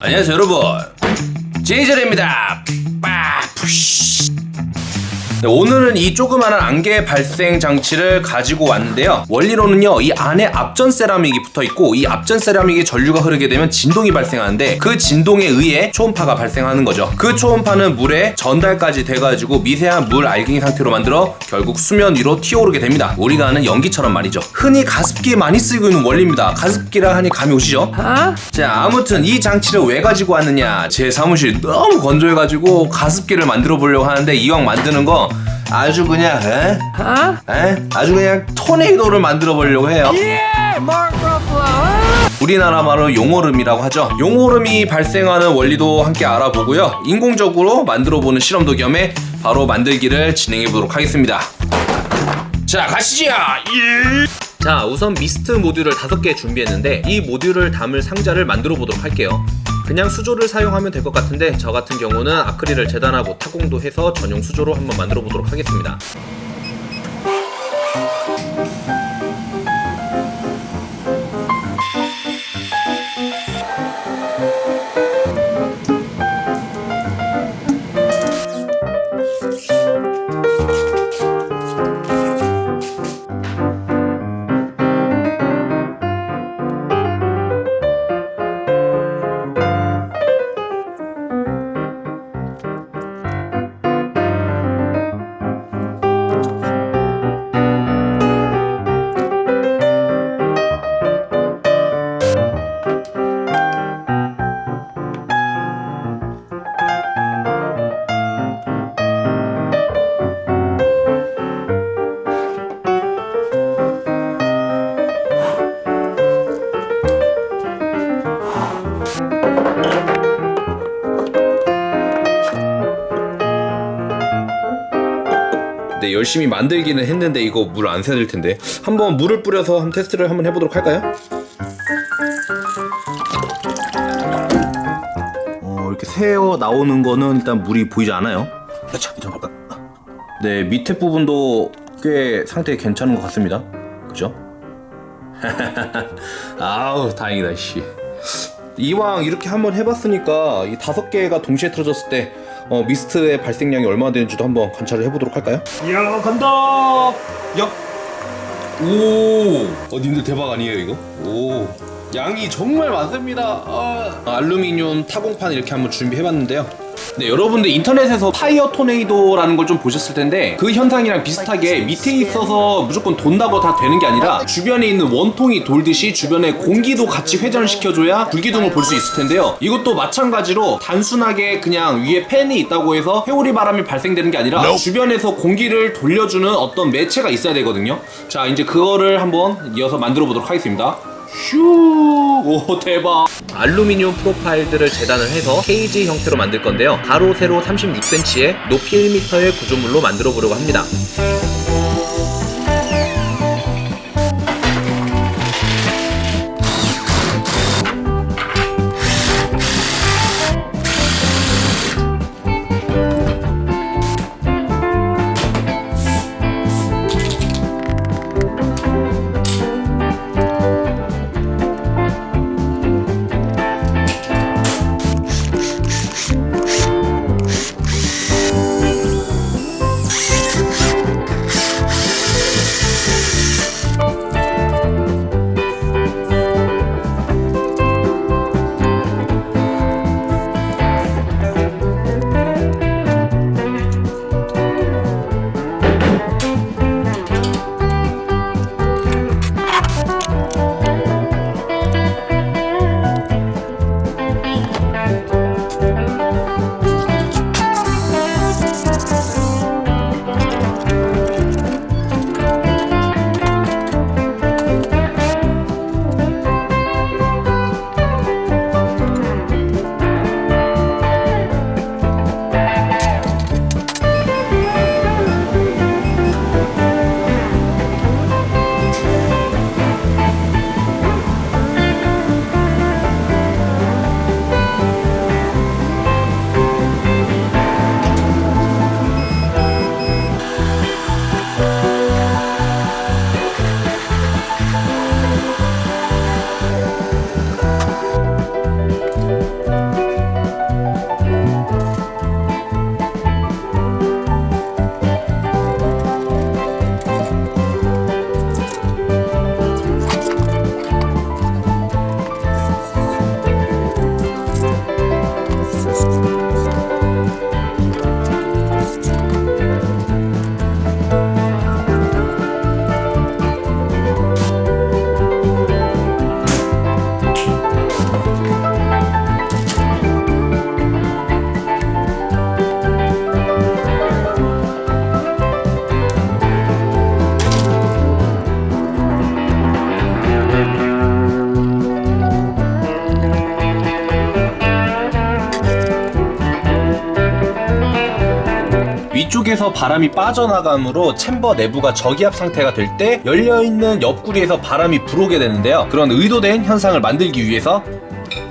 안녕하세요 여러분. 제이젤입니다. 빠푸시 네, 오늘은 이 조그마한 안개 발생 장치를 가지고 왔는데요. 원리로는요 이 안에 앞전 세라믹이 붙어있고 이 앞전 세라믹에 전류가 흐르게 되면 진동이 발생하는데 그 진동에 의해 초음파가 발생하는 거죠. 그 초음파는 물에 전달까지 돼가지고 미세한 물 알갱이 상태로 만들어 결국 수면 위로 튀어오르게 됩니다. 우리가 아는 연기처럼 말이죠. 흔히 가습기에 많이 쓰이고 있는 원리입니다. 가습기라 하니 감이 오시죠? 자 아무튼 이 장치를 왜 가지고 왔느냐. 제 사무실이 너무 건조해가지고 가습기를 만들어 보려고 하는데 이왕 만드는 거 아주 그냥 에? 에? 아주 그냥 토네이도를 만들어 보려고 해요. 우리나라 말로 용오름이라고 하죠. 용오름이 발생하는 원리도 함께 알아보고요. 인공적으로 만들어 보는 실험도 겸해 바로 만들기를 진행해 보도록 하겠습니다. 자 가시죠! 예. 자 우선 미스트 모듈을 다섯 개 준비했는데 이 모듈을 담을 상자를 만들어 보도록 할게요 그냥 수조를 사용하면 될 것 같은데 저 같은 경우는 아크릴을 재단하고 타공도 해서 전용 수조로 한번 만들어 보도록 하겠습니다 네 열심히 만들기는 했는데 이거 물 안 새질 텐데 한번 물을 뿌려서 한번 테스트를 한번 해보도록 할까요? 어 이렇게 새어 나오는 거는 일단 물이 보이지 않아요 자 이좀 볼까? 네 밑에 부분도 꽤 상태 괜찮은 것 같습니다 그죠? 아우 다행이다 씨 이왕 이렇게 한번 해봤으니까 이 다섯 개가 동시에 틀어졌을 때 어, 미스트의 발생량이 얼마나 되는지도 한번 관찰을 해보도록 할까요? 야 간다 야 오! 어 님들 대박 아니에요 이거? 오 양이 정말 많습니다 아, 알루미늄 타공판 이렇게 한번 준비해봤는데요 네 여러분들 인터넷에서 fire tornado라는 걸 좀 보셨을 텐데 그 현상이랑 비슷하게 밑에 있어서 무조건 돈다고 다 되는 게 아니라 주변에 있는 원통이 돌듯이 주변에 공기도 같이 회전시켜줘야 불기둥을 볼 수 있을 텐데요. 이것도 마찬가지로 단순하게 그냥 위에 팬이 있다고 해서 회오리 바람이 발생되는 게 아니라 주변에서 공기를 돌려주는 어떤 매체가 있어야 되거든요. 자 이제 그거를 한번 이어서 만들어 보도록 하겠습니다 슈! 오 대박! 알루미늄 프로파일들을 재단을 해서 케이지 형태로 만들 건데요. 가로 세로 36cm에 높이 1m의 구조물로 만들어 보려고 합니다. 쪽에서 바람이 빠져나감으로 챔버 내부가 저기압 상태가 될 때 열려있는 옆구리에서 바람이 불어오게 되는데요. 그런 의도된 현상을 만들기 위해서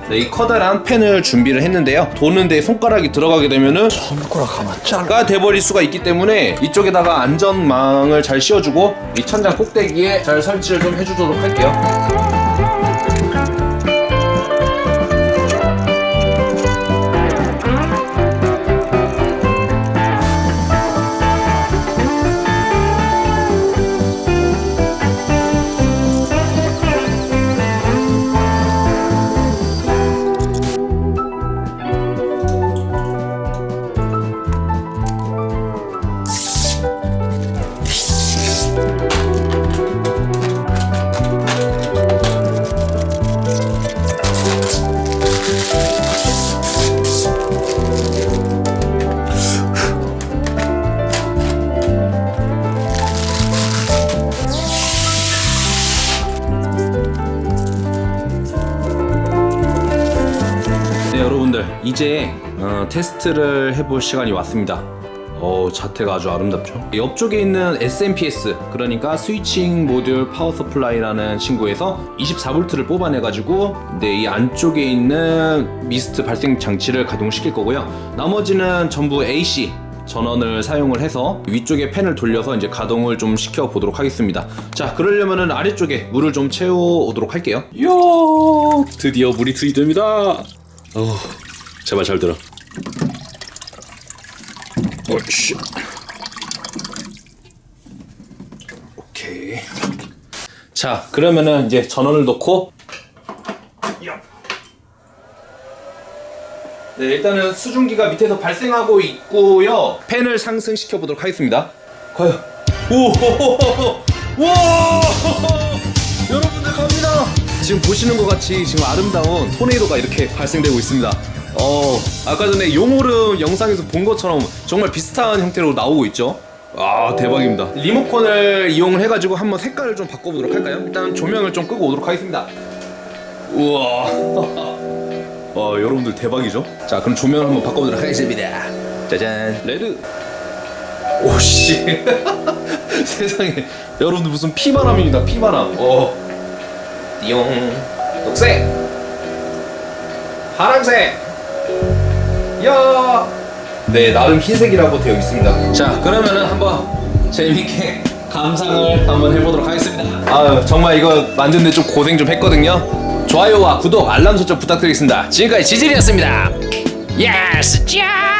네, 이 커다란 펜을 준비를 했는데요. 도는데 손가락이 들어가게 되면은 손가락 하나 잘라 가 돼버릴 수가 있기 때문에 이쪽에다가 안전망을 잘 씌워주고 이 천장 꼭대기에 잘 설치를 좀 해주도록 할게요. 이제 어, 테스트를 해볼 시간이 왔습니다 어 자태가 아주 아름답죠 옆쪽에 있는 SMPS 그러니까 switching module power supply라는 친구에서 24V를 뽑아내 가지고 네, 이 안쪽에 있는 미스트 발생 장치를 가동시킬 거고요 나머지는 전부 AC 전원을 사용을 해서 위쪽에 팬을 돌려서 이제 가동을 좀 시켜 보도록 하겠습니다. 자, 그러려면은 아래쪽에 물을 좀 채워 오도록 할게요. 이야, 드디어 물이 투입됩니다. 어, 제발 잘 들어. 어이씨. 오케이. 자, 그러면은 이제 전원을 넣고 네, 일단은 수증기가 밑에서 발생하고 있고요. 팬을 상승시켜 보도록 하겠습니다. 과연 오, 와, 여러분들 갑니다. 지금 보시는 것 같이 지금 아름다운 토네이도가 이렇게 발생되고 있습니다. 어, 아까 전에 용오름 영상에서 본 것처럼 정말 비슷한 형태로 나오고 있죠. 아 대박입니다. 리모컨을 이용을 해가지고 한번 색깔을 좀 바꿔보도록 할까요? 일단 조명을 좀 끄고 오도록 하겠습니다. 우와. 와 여러분들 대박이죠? 자 그럼 조명을 한번 바꿔보도록 하겠습니다 짜잔 레드 오씨 세상에 여러분들 무슨 피바람입니다 피바람 어 띠용 녹색 파란색 야 네 나름 흰색이라고 되어 있습니다. 자 그러면은 한번 재밌게 감상을 한번 해보도록 하겠습니다. 아유 정말 이거 만드는데 좀 고생 좀 했거든요. 좋아요와 구독 알람 설정 부탁드리겠습니다. 지금까지 지질이었습니다. 예스 짠